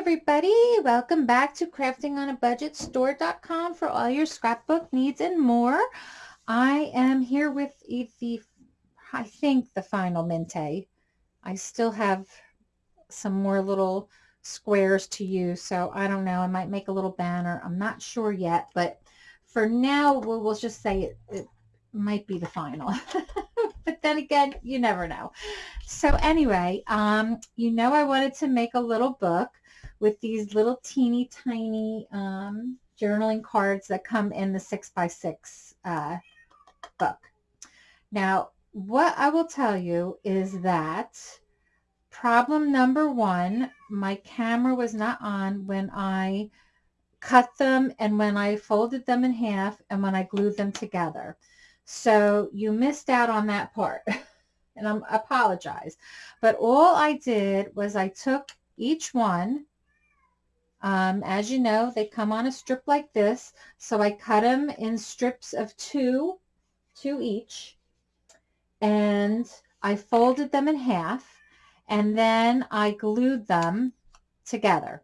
everybody. Welcome back to Crafting on a Budget Store.com for all your scrapbook needs and more. I am here with the, I think the final Mintay. I still have some more little squares to use, so I don't know. I might make a little banner. I'm not sure yet, but for now, we'll, we'll just say it, it might be the final. but then again, you never know. So anyway, um, you know I wanted to make a little book with these little teeny tiny um, journaling cards that come in the 6 by 6 uh, book. Now, what I will tell you is that problem number one, my camera was not on when I cut them and when I folded them in half and when I glued them together. So you missed out on that part and I apologize. But all I did was I took each one um, as you know, they come on a strip like this. So I cut them in strips of two, two each. And I folded them in half. And then I glued them together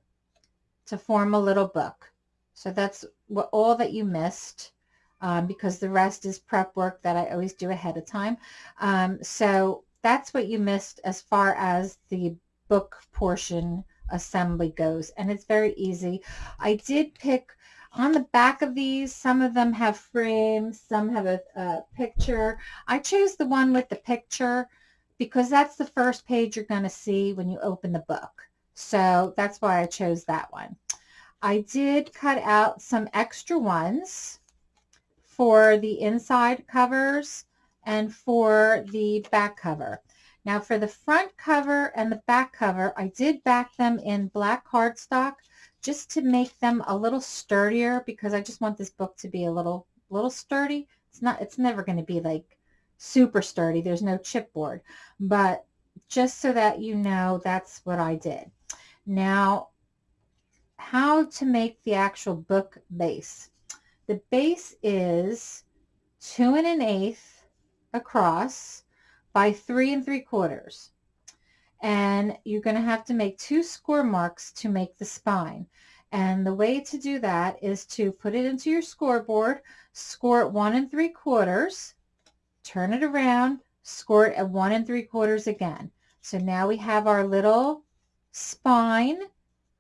to form a little book. So that's what all that you missed um, because the rest is prep work that I always do ahead of time. Um, so that's what you missed as far as the book portion assembly goes and it's very easy. I did pick on the back of these, some of them have frames, some have a, a picture. I chose the one with the picture because that's the first page you're going to see when you open the book. So that's why I chose that one. I did cut out some extra ones for the inside covers and for the back cover. Now for the front cover and the back cover, I did back them in black cardstock just to make them a little sturdier because I just want this book to be a little little sturdy. It's not it's never going to be like super sturdy. There's no chipboard. But just so that you know, that's what I did. Now, how to make the actual book base. The base is two and an eighth across by three and three quarters. And you're going to have to make two score marks to make the spine. And the way to do that is to put it into your scoreboard, score it one and three quarters, turn it around, score it at one and three quarters again. So now we have our little spine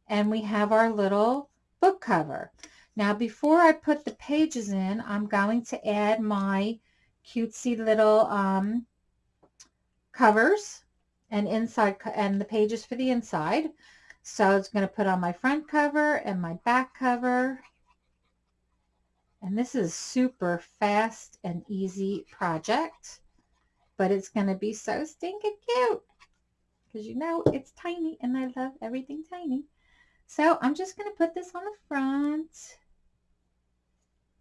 and we have our little book cover. Now before I put the pages in, I'm going to add my cutesy little um, covers and inside and the pages for the inside. So it's going to put on my front cover and my back cover. And this is super fast and easy project, but it's going to be so stinking cute because you know it's tiny and I love everything tiny. So I'm just going to put this on the front,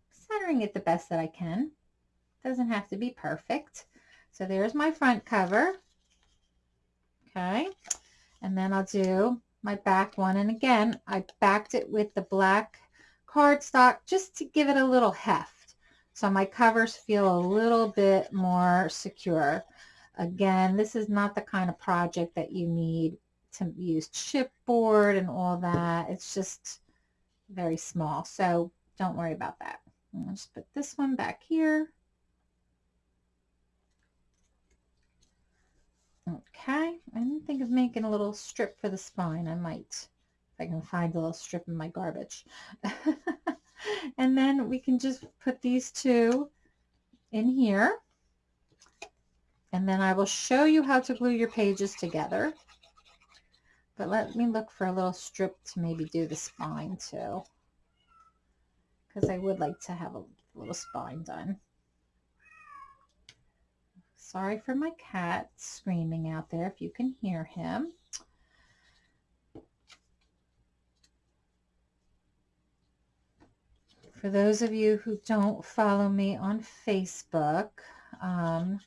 centering it the best that I can. Doesn't have to be perfect. So there's my front cover. Okay. And then I'll do my back one. And again, I backed it with the black cardstock just to give it a little heft. So my covers feel a little bit more secure. Again, this is not the kind of project that you need to use chipboard and all that. It's just very small. So don't worry about that. I'll just put this one back here. Okay, I didn't think of making a little strip for the spine. I might, if I can find a little strip in my garbage. and then we can just put these two in here. And then I will show you how to glue your pages together. But let me look for a little strip to maybe do the spine too. Because I would like to have a little spine done. Sorry for my cat screaming out there if you can hear him. For those of you who don't follow me on Facebook, um,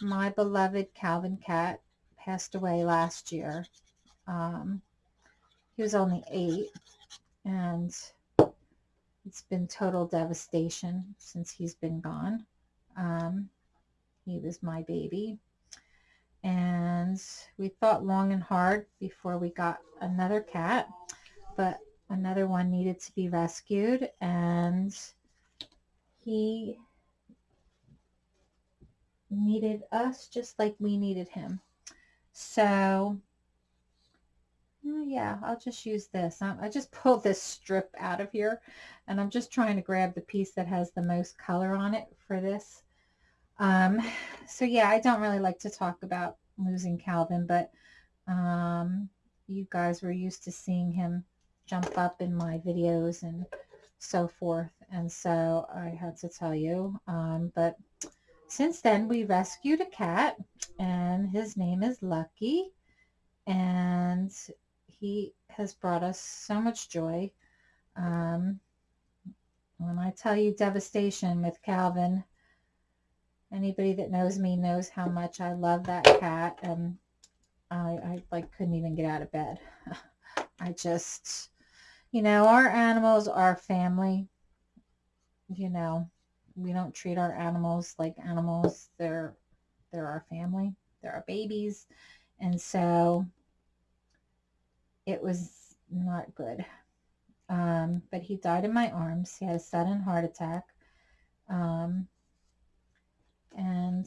my beloved Calvin cat passed away last year. Um, he was only eight and it's been total devastation since he's been gone. Um, he was my baby. and we thought long and hard before we got another cat, but another one needed to be rescued and he needed us just like we needed him. So mm, yeah, I'll just use this. I just pulled this strip out of here and I'm just trying to grab the piece that has the most color on it for this. Um, so yeah, I don't really like to talk about losing Calvin, but um, you guys were used to seeing him jump up in my videos and so forth. And so I had to tell you. Um, but since then, we rescued a cat, and his name is Lucky. And he has brought us so much joy. Um, when I tell you devastation with Calvin, anybody that knows me knows how much I love that cat. And I, I like couldn't even get out of bed. I just, you know, our animals are family. You know, we don't treat our animals like animals. They're, they're our family. They're our babies. And so it was not good. Um, but he died in my arms. He had a sudden heart attack. Um, and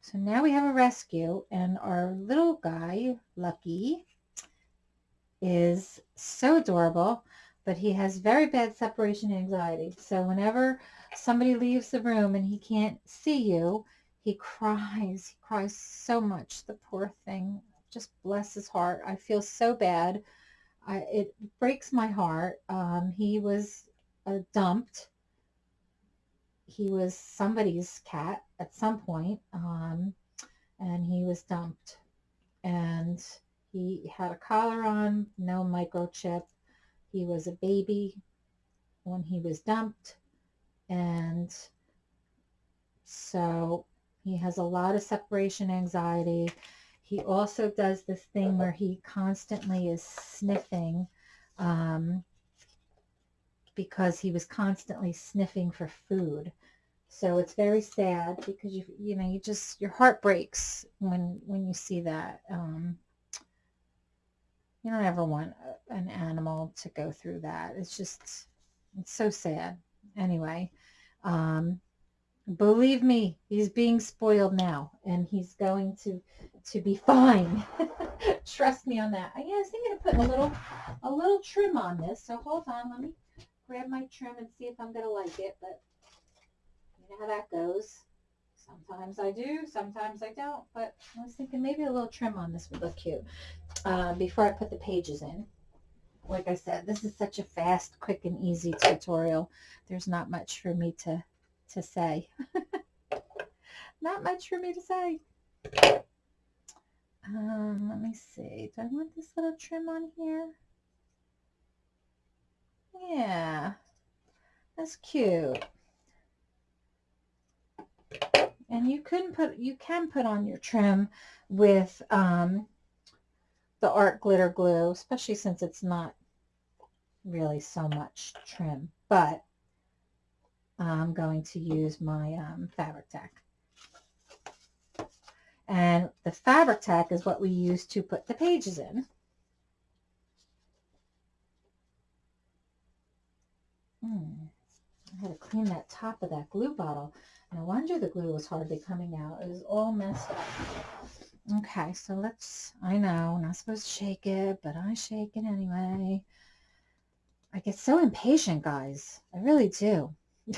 so now we have a rescue and our little guy, Lucky, is so adorable, but he has very bad separation anxiety. So whenever somebody leaves the room and he can't see you, he cries. He cries so much, the poor thing. Just bless his heart. I feel so bad. I, it breaks my heart. Um, he was uh, dumped. He was somebody's cat at some point, um, and he was dumped. And he had a collar on, no microchip. He was a baby when he was dumped. And so he has a lot of separation anxiety. He also does this thing where he constantly is sniffing um, because he was constantly sniffing for food. So it's very sad because you you know you just your heart breaks when when you see that. Um, you don't ever want an animal to go through that. It's just, it's so sad. Anyway, um, believe me, he's being spoiled now and he's going to, to be fine. Trust me on that. I, I was thinking of putting a little, a little trim on this. So hold on, let me grab my trim and see if I'm going to like it, but know how that goes. Sometimes I do, sometimes I don't, but I was thinking maybe a little trim on this would look cute uh, before I put the pages in. Like I said, this is such a fast, quick, and easy tutorial. There's not much for me to, to say. not much for me to say. Um, let me see. Do I want this little trim on here? Yeah, that's cute. And you can put you can put on your trim with um, the art glitter glue, especially since it's not really so much trim. But I'm going to use my um, Fabri-Tac. And the Fabri-Tac is what we use to put the pages in. Hmm. I had to clean that top of that glue bottle. No wonder the glue was hardly coming out. It was all messed up. Okay, so let's, I know, not supposed to shake it, but I shake it anyway. I get so impatient, guys. I really do.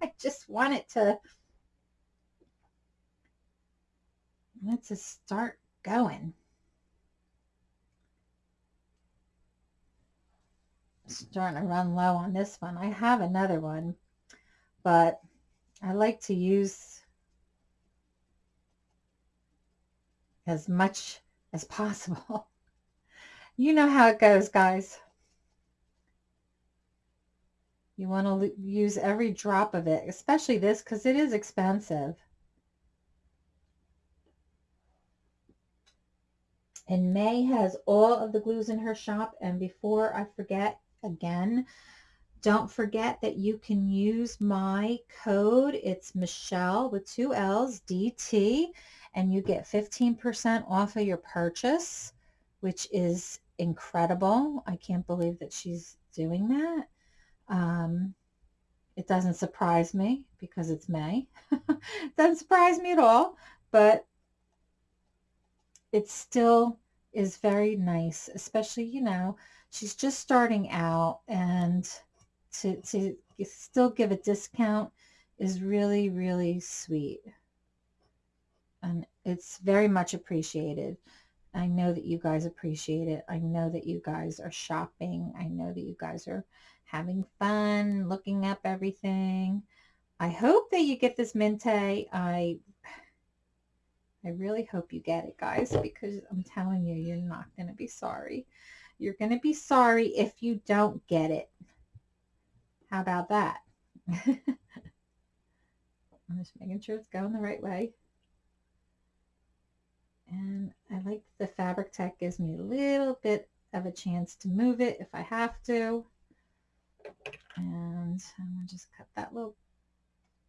I just want it to, it to start going. starting to run low on this one. I have another one, but I like to use as much as possible. you know how it goes, guys. You want to use every drop of it, especially this because it is expensive. And May has all of the glues in her shop. And before I forget again, Don't forget that you can use my code. It's Michelle with two L's, DT, and you get 15% off of your purchase, which is incredible. I can't believe that she's doing that. Um, it doesn't surprise me because it's May. it doesn't surprise me at all, but it still is very nice, especially, you know, she's just starting out and to, to still give a discount is really, really sweet. And it's very much appreciated. I know that you guys appreciate it. I know that you guys are shopping. I know that you guys are having fun, looking up everything. I hope that you get this Mintay. I I really hope you get it, guys, because I'm telling you, you're not going to be sorry. You're going to be sorry if you don't get it. How about that? I'm just making sure it's going the right way. And I like the Fabri-Tac gives me a little bit of a chance to move it if I have to. And I'm going to just cut that little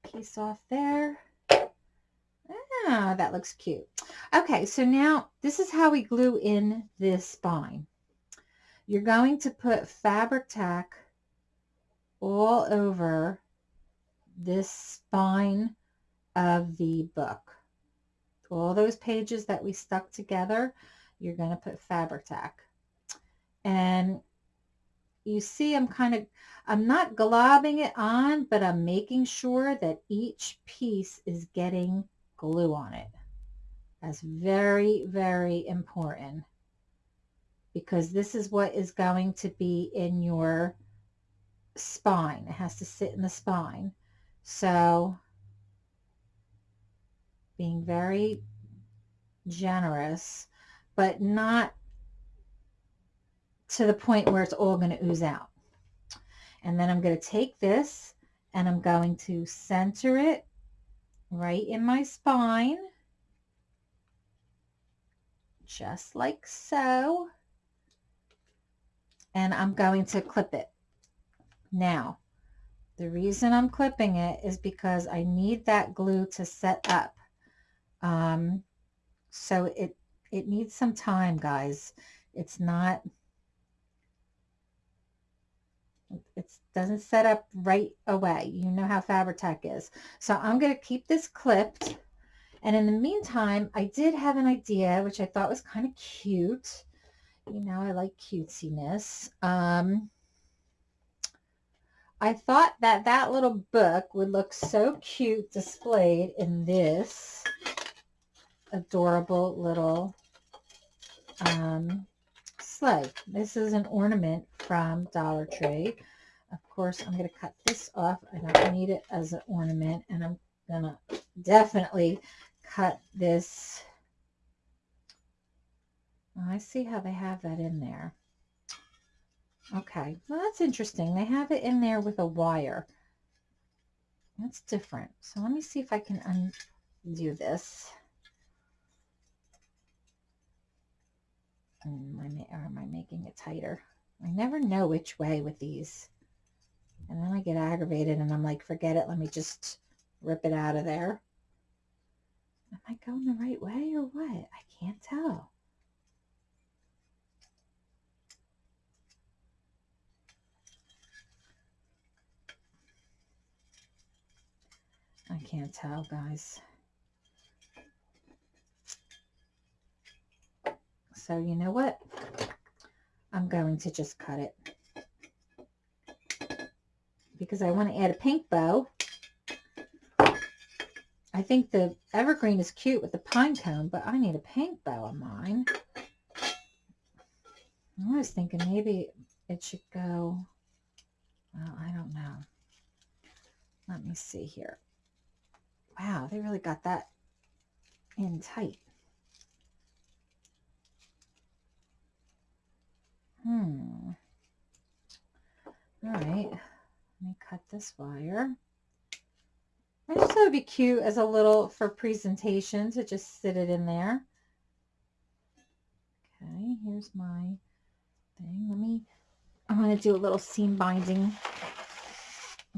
piece off there. Ah, that looks cute. Okay, so now this is how we glue in this spine. You're going to put Fabri-Tac all over this spine of the book. All those pages that we stuck together, you're going to put Fabri-Tac. And you see I'm kind of, I'm not globbing it on, but I'm making sure that each piece is getting glue on it. That's very, very important because this is what is going to be in your spine. It has to sit in the spine. So being very generous, but not to the point where it's all going to ooze out. And then I'm going to take this and I'm going to center it right in my spine, just like so. And I'm going to clip it. Now, the reason I'm clipping it is because I need that glue to set up. Um, so it, it needs some time, guys. It's not, it doesn't set up right away. You know how Fabri-Tac is. So I'm going to keep this clipped. And in the meantime, I did have an idea, which I thought was kind of cute. You know, I like cutesiness. Um, I thought that that little book would look so cute displayed in this adorable little um, sleigh. This is an ornament from Dollar Tree. Of course, I'm going to cut this off. I don't need it as an ornament, and I'm going to definitely cut this. Oh, I see how they have that in there. Okay, well, that's interesting. They have it in there with a wire. That's different. So let me see if I can undo this. Mm, am I, or am I making it tighter? I never know which way with these. And then I get aggravated and I'm like, forget it. Let me just rip it out of there. Am I going the right way or what? I can't tell. I can't tell, guys. So you know what? I'm going to just cut it because I want to add a pink bow. I think the evergreen is cute with the pine cone, but I need a pink bow on mine. I was thinking maybe it should go, well, I don't know. Let me see here. Wow, they really got that in tight. Hmm. All right. Let me cut this wire. I just thought it would be cute as a little for presentation to just sit it in there. Okay, here's my thing. Let me, I'm going to do a little seam binding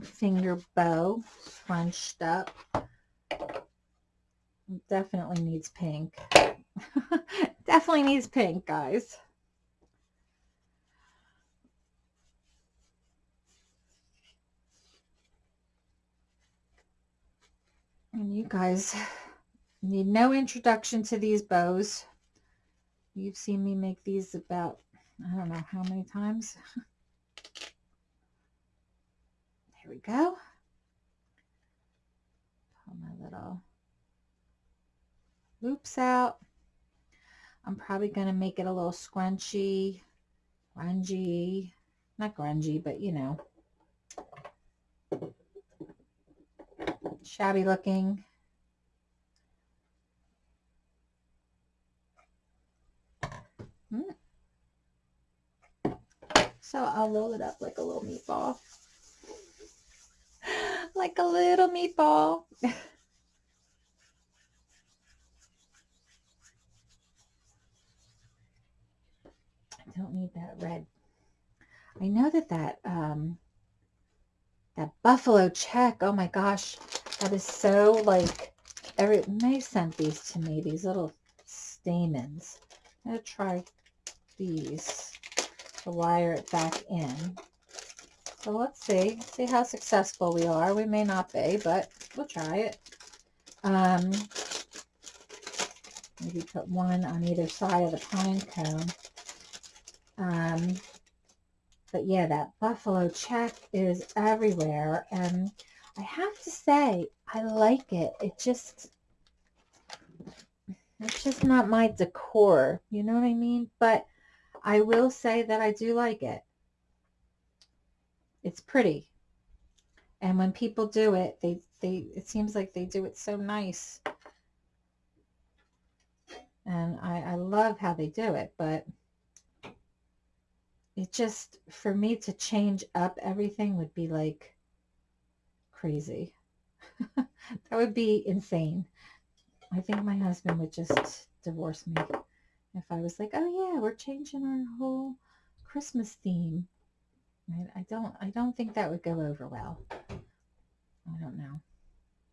finger bow scrunched up. Definitely needs pink. Definitely needs pink, guys. And you guys need no introduction to these bows. You've seen me make these about, I don't know how many times. there we go. Pull my little loops out. I'm probably going to make it a little scrunchy, grungy, not grungy, but you know, shabby looking. Hmm. So I'll roll it up like a little meatball. like a little meatball. don't need that red. I know that that, um, that buffalo check, oh my gosh, that is so like, every, May sent these to me, these little stamens. I'm going to try these to wire it back in. So let's see, see how successful we are. We may not be, but we'll try it. Um, maybe put one on either side of the pine cone. Um, but yeah, that buffalo check is everywhere. And I have to say, I like it. It just, it's just not my decor. You know what I mean? But I will say that I do like it. It's pretty. And when people do it, they, they, it seems like they do it so nice. And I, I love how they do it, but it just, for me to change up everything would be like crazy. that would be insane. I think my husband would just divorce me if I was like, oh yeah, we're changing our whole Christmas theme. I, I don't, I don't think that would go over well. I don't know,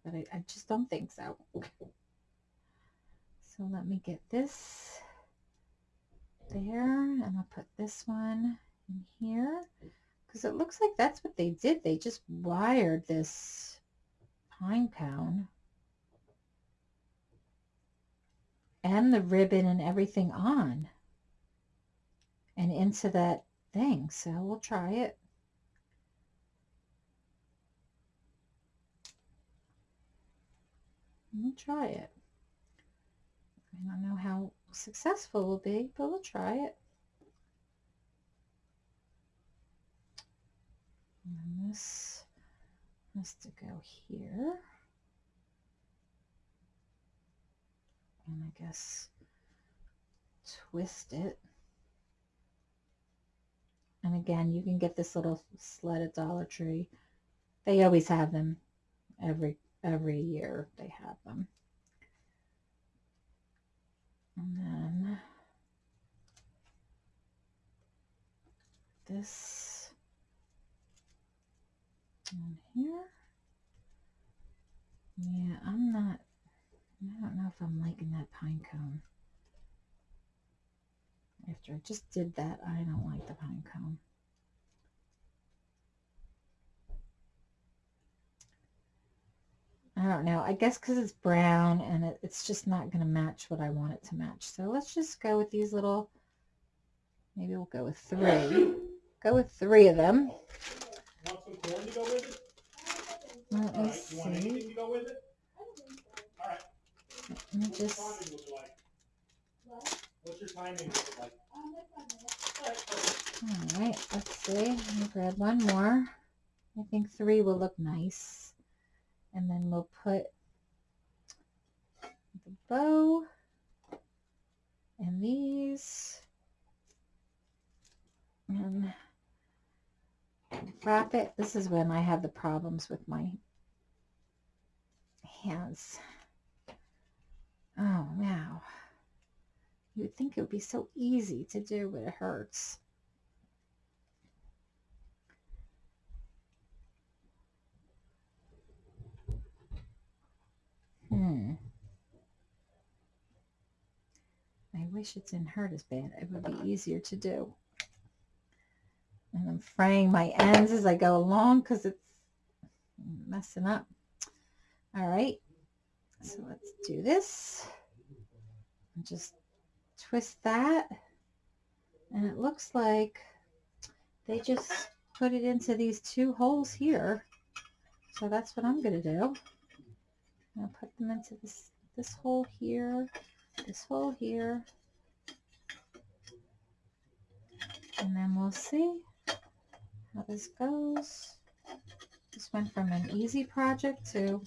but I, I just don't think so. So let me get this there and I'll put this one in here because it looks like that's what they did. They just wired this pine cone and the ribbon and everything on and into that thing. So we'll try it. We'll try it. I don't know how successful we'll be, but we'll try it. And this has to go here. And I guess twist it. And again, you can get this little sled at Dollar Tree. They always have them every every year. They have them. And then this on here. Yeah, I'm not, I don't know if I'm liking that pine cone. After I just did that, I don't like the pine cone. I don't know. I guess because it's brown and it, it's just not going to match what I want it to match. So let's just go with these little, maybe we'll go with three. Go with three of them. Let me see. Let me just... What's your timing like? All right, let's see. Let me grab one more. I think three will look nice and then we'll put the bow and these and wrap it. This is when I have the problems with my hands. Oh, wow. You would think it would be so easy to do, but it hurts. Wish it's in hurt as bad. It would be easier to do. And I'm fraying my ends as I go along because it's messing up. All right. So let's do this. Just twist that. And it looks like they just put it into these two holes here. So that's what I'm going to do. I'll put them into this, this hole here, this hole here. And then we'll see how this goes. This went from an easy project to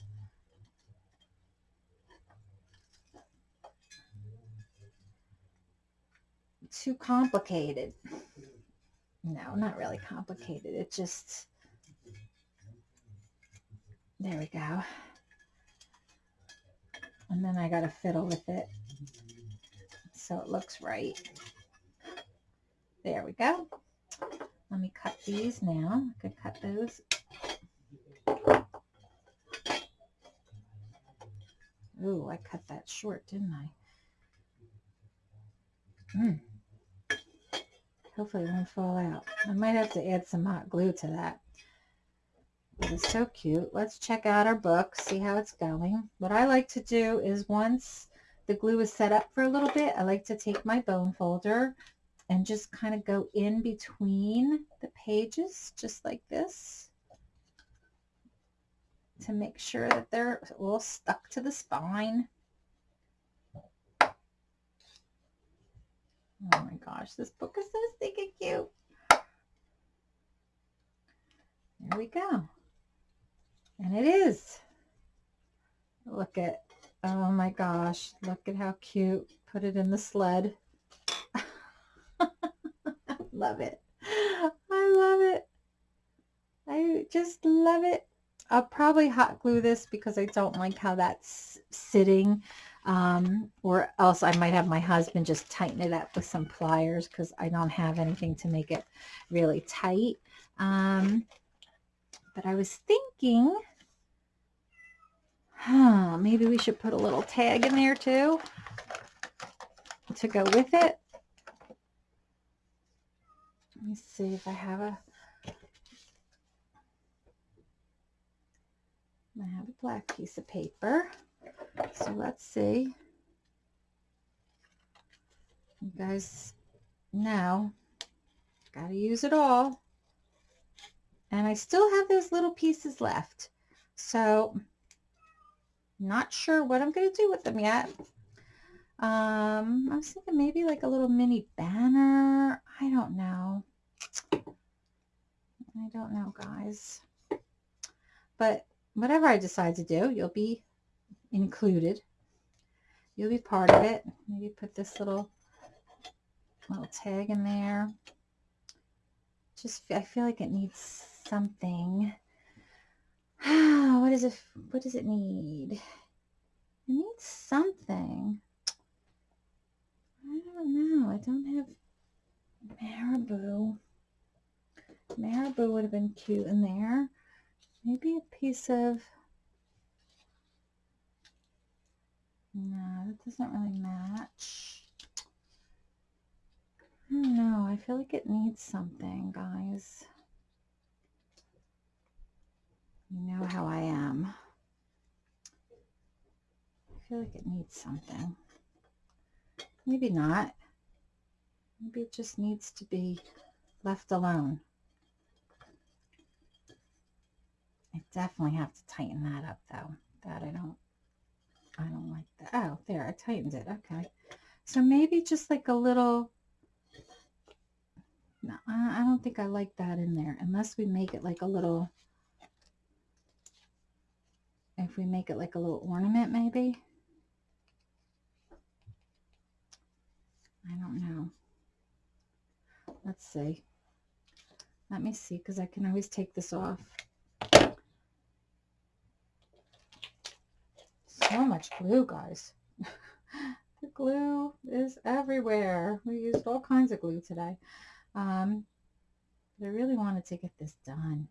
too complicated. No, not really complicated. It just, there we go. And then I got to fiddle with it so it looks right. There we go. Let me cut these now. I could cut those. Ooh, I cut that short, didn't I? Hmm. Hopefully it won't fall out. I might have to add some hot glue to that. It is so cute. Let's check out our book, see how it's going. What I like to do is once the glue is set up for a little bit, I like to take my bone folder and just kind of go in between the pages, just like this, to make sure that they're all stuck to the spine. Oh my gosh, this book is so stinking cute. There we go. And it is. Look at, oh my gosh, look at how cute. Put it in the sled. Love it. I love it. I just love it. I'll probably hot glue this because I don't like how that's sitting. Um, or else I might have my husband just tighten it up with some pliers because I don't have anything to make it really tight. Um, but I was thinking, huh, maybe we should put a little tag in there too to go with it. Let me see if I have a I have a black piece of paper. So let's see. You guys know, got to use it all. And I still have those little pieces left. So not sure what I'm going to do with them yet. Um, I was thinking maybe like a little mini banner. I don't know. I don't know, guys. But whatever I decide to do, you'll be included. You'll be part of it. Maybe put this little little tag in there. Just I feel like it needs something. what is it? What does it need? It needs something. I don't know. I don't have marabou. Marabou would have been cute in there. Maybe a piece of... No, that doesn't really match. Know. I feel like it needs something, guys. You know how I am. I feel like it needs something. Maybe not. Maybe it just needs to be left alone. I definitely have to tighten that up though. That I don't, I don't like that. Oh, there, I tightened it. Okay. So maybe just like a little, no, I don't think I like that in there unless we make it like a little, if we make it like a little ornament maybe. I don't know. Let's see. Let me see, because I can always take this off. So much glue, guys. the glue is everywhere. We used all kinds of glue today. Um, but I really wanted to get this done.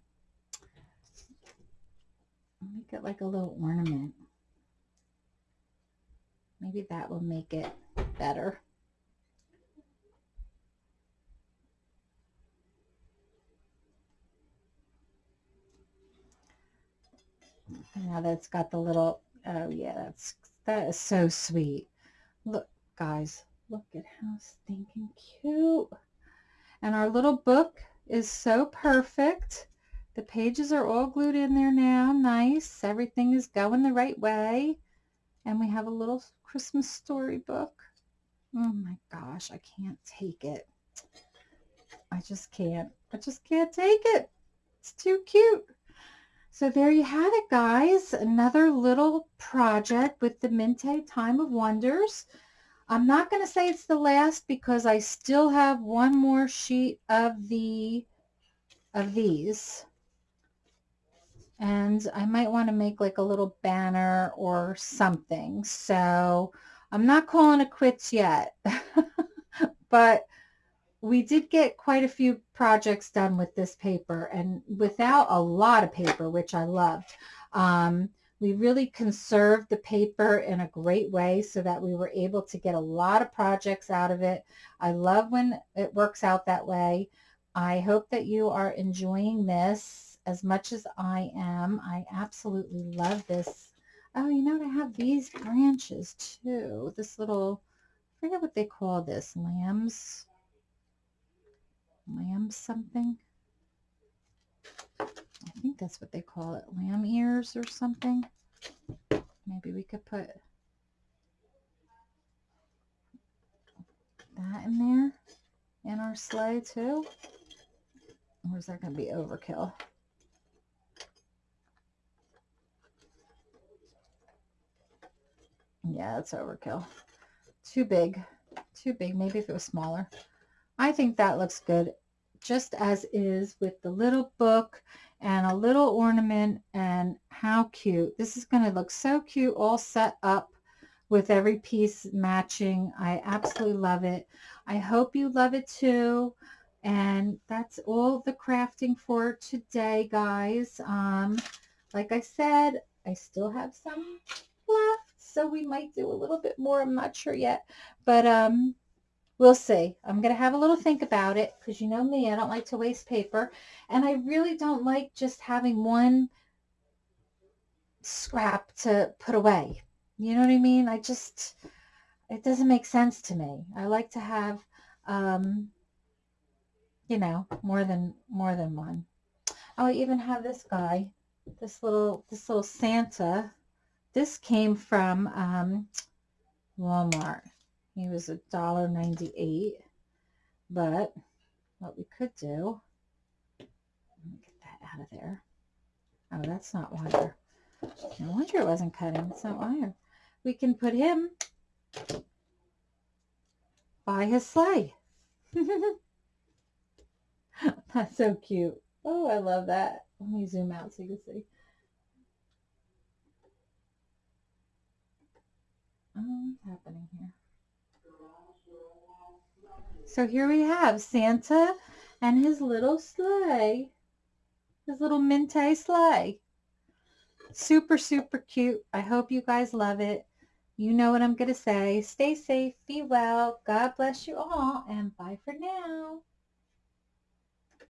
Make it like a little ornament. Maybe that will make it better. Now that's got the little, oh yeah, that's, that is so sweet. Look, guys, look at how stinking cute. And our little book is so perfect. The pages are all glued in there now. Nice. Everything is going the right way. And we have a little Christmas storybook. Oh my gosh, I can't take it. I just can't. I just can't take it. It's too cute. So there you have it, guys. Another little project with the Mintay Time of Wonders. I'm not going to say it's the last because I still have one more sheet of the of these. And I might want to make like a little banner or something. So I'm not calling it quits yet. but we did get quite a few projects done with this paper and without a lot of paper, which I loved. Um, we really conserved the paper in a great way so that we were able to get a lot of projects out of it. I love when it works out that way. I hope that you are enjoying this as much as I am. I absolutely love this. Oh, you know, I have these branches too. This little, I forget what they call this, lambs lamb something. I think that's what they call it, lamb ears or something. Maybe we could put that in there in our sleigh too. Or is that going to be overkill? Yeah, it's overkill. Too big. Too big. Maybe if it was smaller. I think that looks good just as is with the little book and a little ornament and how cute. This is going to look so cute all set up with every piece matching. I absolutely love it. I hope you love it too. And that's all the crafting for today, guys. Um, like I said, I still have some left, so we might do a little bit more. I'm not sure yet. But um, We'll see. I'm going to have a little think about it because you know me, I don't like to waste paper. And I really don't like just having one scrap to put away. You know what I mean? I just, it doesn't make sense to me. I like to have, um, you know, more than, more than one. I even have this guy, this little, this little Santa. This came from um, Walmart. He was a dollar ninety-eight. But what we could do, let me get that out of there. Oh, that's not wire. No wonder it wasn't cutting. It's not wire. We can put him by his sleigh. That's so cute. Oh, I love that. Let me zoom out so you can see. Oh, what's happening here? So here we have Santa and his little sleigh. His little Mintay sleigh. Super, super cute. I hope you guys love it. You know what I'm going to say. Stay safe, be well, God bless you all, and bye for now.